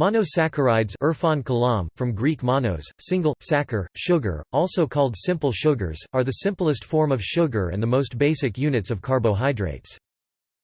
Monosaccharides Irfan Kalam, from Greek monos, single, saccharine, sugar, also called simple sugars, are the simplest form of sugar and the most basic units of carbohydrates.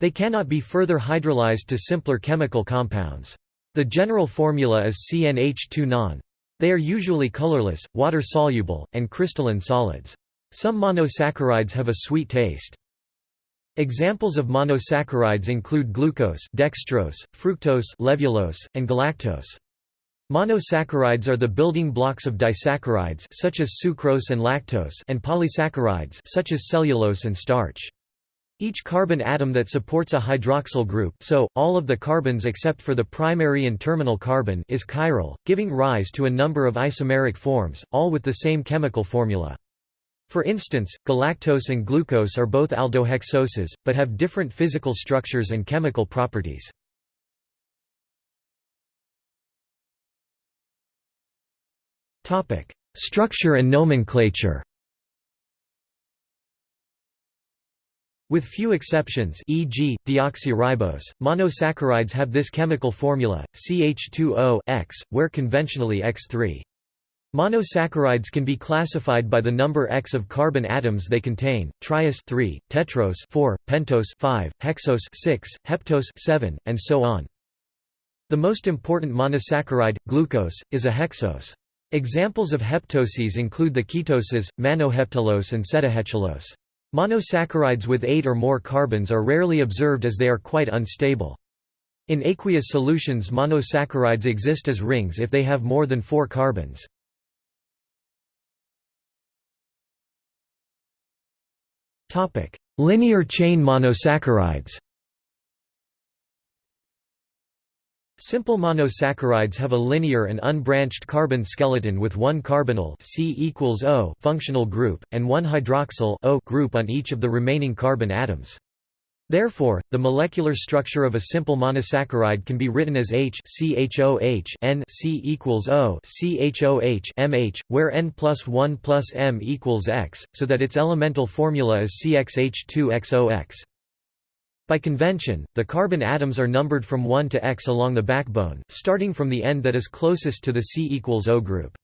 They cannot be further hydrolyzed to simpler chemical compounds. The general formula is CnH2-non. They are usually colorless, water-soluble, and crystalline solids. Some monosaccharides have a sweet taste. Examples of monosaccharides include glucose dextrose, fructose levulose, and galactose. Monosaccharides are the building blocks of disaccharides such as sucrose and lactose and polysaccharides such as cellulose and starch. Each carbon atom that supports a hydroxyl group so, all of the carbons except for the primary and terminal carbon is chiral, giving rise to a number of isomeric forms, all with the same chemical formula. For instance, galactose and glucose are both aldohexoses, but have different physical structures and chemical properties. Structure and nomenclature With few exceptions e.g., deoxyribose, monosaccharides have this chemical formula, CH2O-X, where conventionally X3. Monosaccharides can be classified by the number X of carbon atoms they contain: triose 3, tetrose 4, pentose 5, hexose 6, heptose 7, and so on. The most important monosaccharide, glucose, is a hexose. Examples of heptoses include the ketoses, mannoheptulose and sedoheptulose. Monosaccharides with 8 or more carbons are rarely observed as they are quite unstable. In aqueous solutions monosaccharides exist as rings if they have more than 4 carbons. Topic: Linear chain monosaccharides. Simple monosaccharides have a linear and unbranched carbon skeleton with one carbonyl C functional group and one hydroxyl O group on each of the remaining carbon atoms. Therefore, the molecular structure of a simple monosaccharide can be written as H CHOH N C equals O CHOH MH, where N plus 1 plus M equals X, so that its elemental formula is CXH2XOX. By convention, the carbon atoms are numbered from 1 to X along the backbone, starting from the end that is closest to the C equals O group.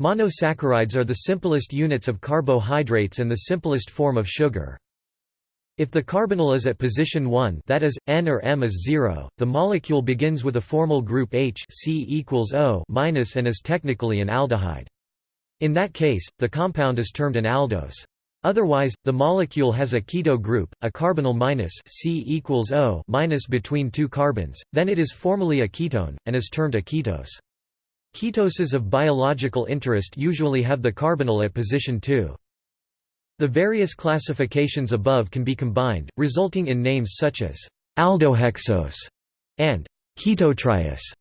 Monosaccharides are the simplest units of carbohydrates and the simplest form of sugar. If the carbonyl is at position 1 that is, N or M is 0, the molecule begins with a formyl group H C equals O minus and is technically an aldehyde. In that case, the compound is termed an aldose. Otherwise, the molecule has a keto group, a carbonyl minus C equals O minus between two carbons, then it is formally a ketone, and is termed a ketose. Ketoses of biological interest usually have the carbonyl at position 2. The various classifications above can be combined, resulting in names such as aldohexose and ketotriose.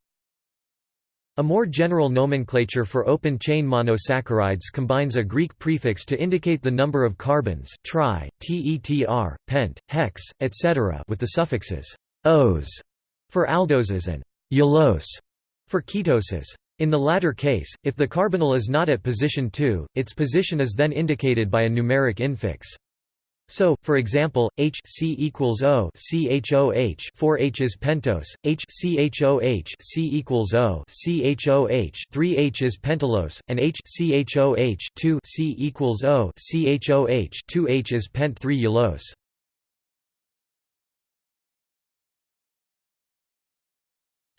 A more general nomenclature for open-chain monosaccharides combines a Greek prefix to indicate the number of carbons tri, tetr, pent, hex, etc. with the suffixes -ose for aldoses and -ulose for ketoses. In the latter case, if the carbonyl is not at position 2, its position is then indicated by a numeric infix. So, for example, H C equals O CHOH 4H is pentose, H CHOH C equals O CHOH 3H is pentulose, and H CHOH 2 C equals O CHOH 2H is pent 3 ulose.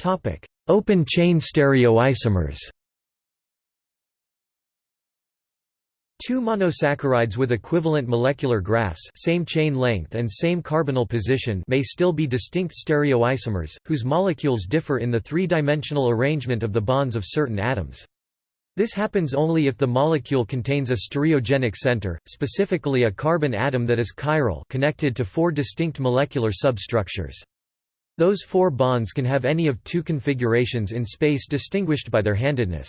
Topic: Open-chain stereoisomers Two monosaccharides with equivalent molecular graphs same chain length and same carbonyl position may still be distinct stereoisomers, whose molecules differ in the three-dimensional arrangement of the bonds of certain atoms. This happens only if the molecule contains a stereogenic center, specifically a carbon atom that is chiral connected to four distinct molecular substructures. Those four bonds can have any of two configurations in space distinguished by their handedness.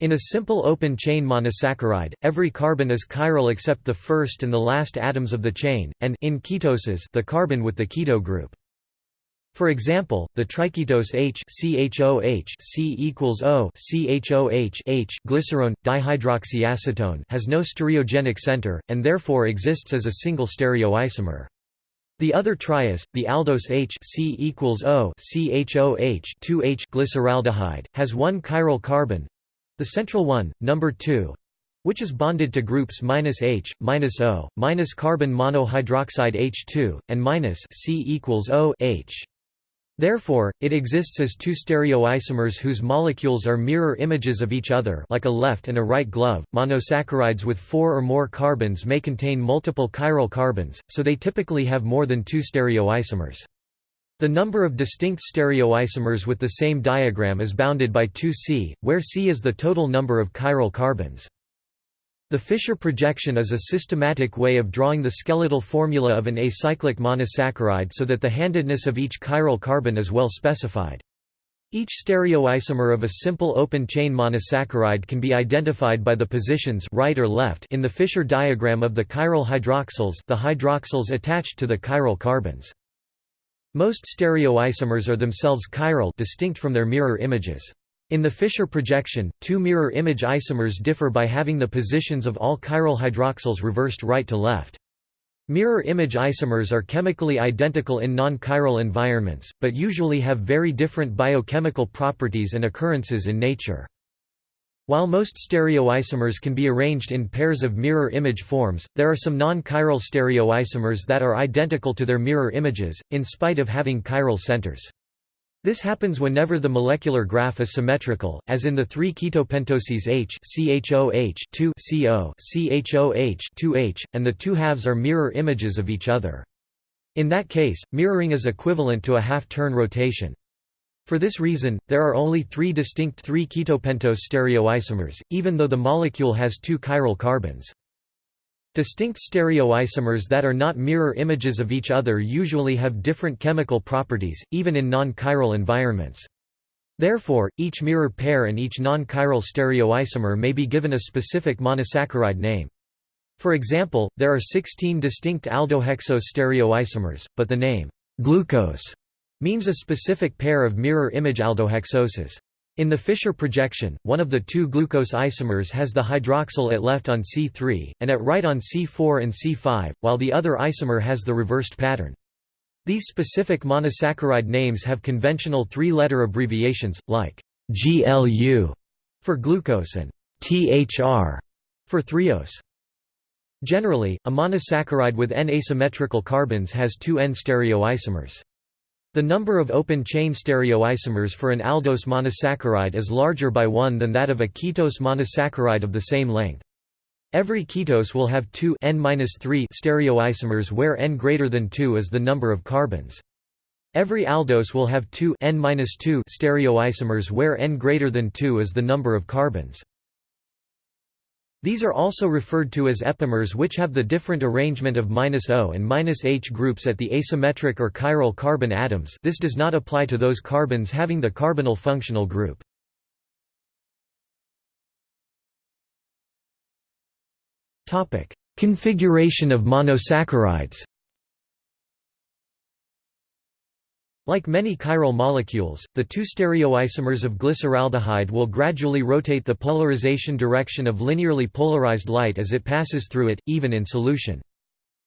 In a simple open-chain monosaccharide, every carbon is chiral except the first and the last atoms of the chain, and in ketoses the carbon with the keto group. For example, the triketose H CHOH C equals O CHOH H glycerone dihydroxyacetone has no stereogenic center and therefore exists as a single stereoisomer. The other triose, the aldose H C equals O CHOH 2H glyceraldehyde, has one chiral carbon the central one, number 2 which is bonded to groups minus H, minus O, minus carbon monohydroxide H2, and minus C equals O H. Therefore, it exists as two stereoisomers whose molecules are mirror images of each other like a left and a right glove. Monosaccharides with four or more carbons may contain multiple chiral carbons, so they typically have more than two stereoisomers. The number of distinct stereoisomers with the same diagram is bounded by 2C, where C is the total number of chiral carbons. The Fischer projection is a systematic way of drawing the skeletal formula of an acyclic monosaccharide so that the handedness of each chiral carbon is well specified. Each stereoisomer of a simple open-chain monosaccharide can be identified by the positions right or left in the Fischer diagram of the chiral hydroxyls the hydroxyls attached to the chiral carbons. Most stereoisomers are themselves chiral distinct from their mirror images. In the Fischer projection, two mirror image isomers differ by having the positions of all chiral hydroxyls reversed right to left. Mirror image isomers are chemically identical in non-chiral environments, but usually have very different biochemical properties and occurrences in nature. While most stereoisomers can be arranged in pairs of mirror image forms, there are some non-chiral stereoisomers that are identical to their mirror images, in spite of having chiral centers. This happens whenever the molecular graph is symmetrical, as in the three ketopentoses H CHOH 2 CO CHOH 2H, and the two halves are mirror images of each other. In that case, mirroring is equivalent to a half-turn rotation. For this reason, there are only three distinct 3-ketopentose stereoisomers, even though the molecule has two chiral carbons. Distinct stereoisomers that are not mirror images of each other usually have different chemical properties, even in non-chiral environments. Therefore, each mirror pair and each non-chiral stereoisomer may be given a specific monosaccharide name. For example, there are 16 distinct aldohexose stereoisomers, but the name glucose means a specific pair of mirror image aldohexoses. In the Fischer projection, one of the two glucose isomers has the hydroxyl at left on C3, and at right on C4 and C5, while the other isomer has the reversed pattern. These specific monosaccharide names have conventional three-letter abbreviations, like GLU for glucose and THR for threose. Generally, a monosaccharide with N asymmetrical carbons has two N stereoisomers. The number of open-chain stereoisomers for an aldose monosaccharide is larger by one than that of a ketose monosaccharide of the same length. Every ketose will have two N-3 stereoisomers where N greater than 2 is the number of carbons. Every aldose will have two N-2 stereoisomers where N greater than 2 is the number of carbons. These are also referred to as epimers which have the different arrangement of -O and -H groups at the asymmetric or chiral carbon atoms. This does not apply to those carbons having the carbonyl functional group. Configuration of monosaccharides Like many chiral molecules, the two stereoisomers of glyceraldehyde will gradually rotate the polarization direction of linearly polarized light as it passes through it, even in solution.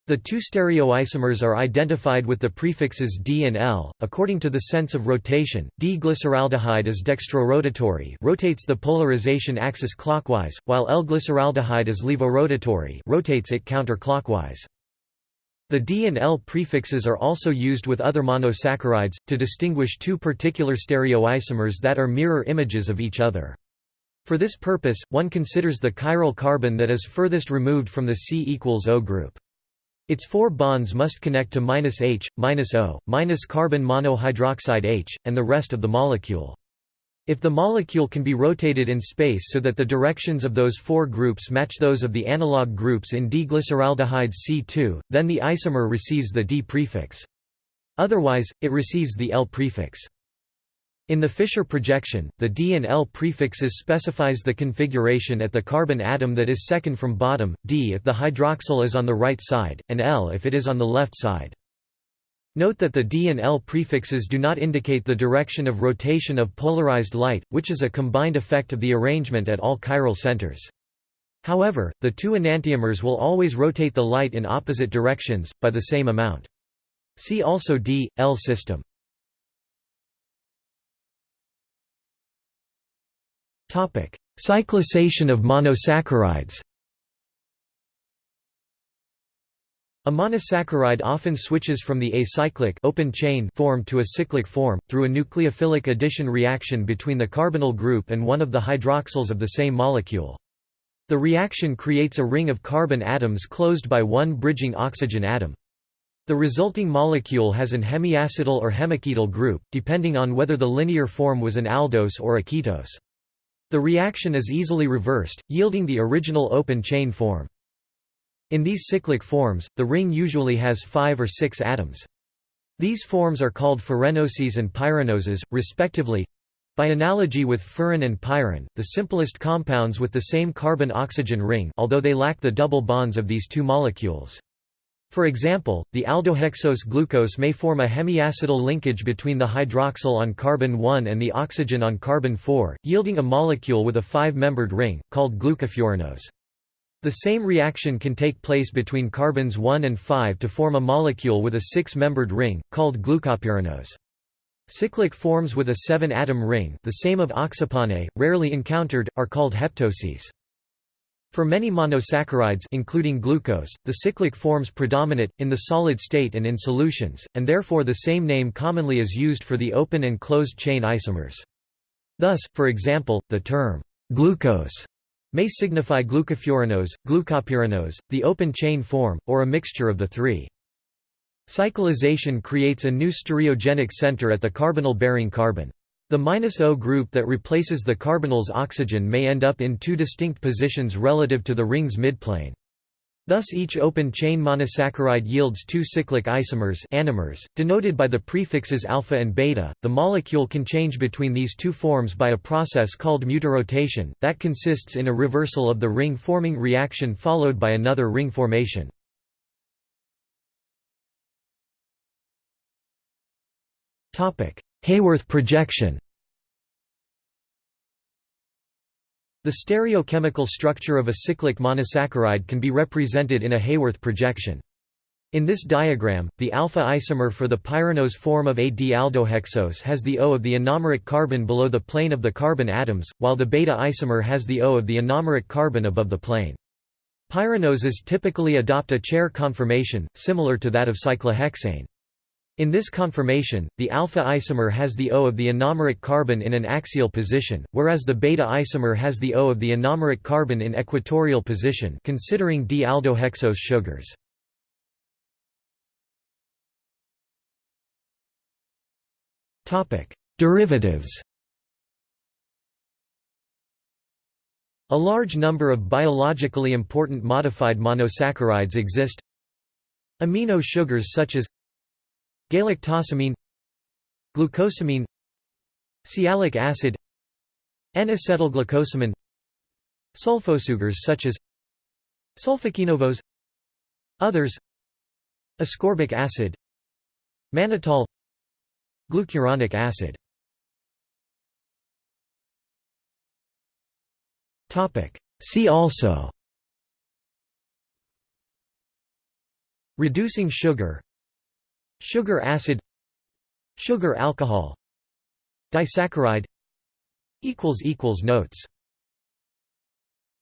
The two stereoisomers are identified with the prefixes D and L. According to the sense of rotation, D-glyceraldehyde is dextrorotatory rotates the polarization axis clockwise, while L-glyceraldehyde is levorotatory rotates it counterclockwise. The D and L prefixes are also used with other monosaccharides, to distinguish two particular stereoisomers that are mirror images of each other. For this purpose, one considers the chiral carbon that is furthest removed from the C equals O group. Its four bonds must connect to -H, -O, minus carbon monohydroxide H, and the rest of the molecule. If the molecule can be rotated in space so that the directions of those four groups match those of the analog groups in D-glyceraldehyde C2, then the isomer receives the D prefix. Otherwise, it receives the L prefix. In the Fischer projection, the D and L prefixes specifies the configuration at the carbon atom that is second from bottom, D if the hydroxyl is on the right side, and L if it is on the left side. Note that the D and L prefixes do not indicate the direction of rotation of polarized light, which is a combined effect of the arrangement at all chiral centers. However, the two enantiomers will always rotate the light in opposite directions, by the same amount. See also D. L system. Cyclisation of monosaccharides A monosaccharide often switches from the acyclic open chain form to a cyclic form, through a nucleophilic addition reaction between the carbonyl group and one of the hydroxyls of the same molecule. The reaction creates a ring of carbon atoms closed by one bridging oxygen atom. The resulting molecule has an hemiacetal or hemiketal group, depending on whether the linear form was an aldose or a ketose. The reaction is easily reversed, yielding the original open chain form. In these cyclic forms, the ring usually has five or six atoms. These forms are called furanoses and pyranoses, respectively. By analogy with furan and pyran, the simplest compounds with the same carbon-oxygen ring although they lack the double bonds of these two molecules. For example, the aldohexose glucose may form a hemiacetal linkage between the hydroxyl on carbon 1 and the oxygen on carbon 4, yielding a molecule with a five-membered ring, called glucofuranose. The same reaction can take place between carbons 1 and 5 to form a molecule with a six-membered ring, called glucopyranose. Cyclic forms with a seven-atom ring the same of oxepane, rarely encountered, are called heptoses. For many monosaccharides including glucose, the cyclic forms predominate, in the solid state and in solutions, and therefore the same name commonly is used for the open and closed chain isomers. Thus, for example, the term glucose may signify glucofuranose, glucopyranose, the open chain form, or a mixture of the three. Cyclization creates a new stereogenic center at the carbonyl-bearing carbon. The O group that replaces the carbonyl's oxygen may end up in two distinct positions relative to the ring's midplane. Thus each open-chain monosaccharide yields two cyclic isomers anomers, denoted by the prefixes alpha and beta. The molecule can change between these two forms by a process called mutarotation, that consists in a reversal of the ring-forming reaction followed by another ring formation. Haworth projection The stereochemical structure of a cyclic monosaccharide can be represented in a Haworth projection. In this diagram, the alpha isomer for the pyranose form of a D-aldohexose has the O of the anomeric carbon below the plane of the carbon atoms, while the beta isomer has the O of the anomeric carbon above the plane. Pyranoses typically adopt a chair conformation, similar to that of cyclohexane. In this conformation, the alpha isomer has the O of the anomeric carbon in an axial position, whereas the beta isomer has the O of the anomeric carbon in equatorial position considering D-aldohexose sugars. Derivatives A large number of biologically important modified monosaccharides exist. Amino sugars such as galactosamine glucosamine sialic acid N-acetylglucosamine sulfosugars such as sulfoquinovose others ascorbic acid mannitol glucuronic acid. See also. Reducing sugar Sugar acid Sugar alcohol Disaccharide Notes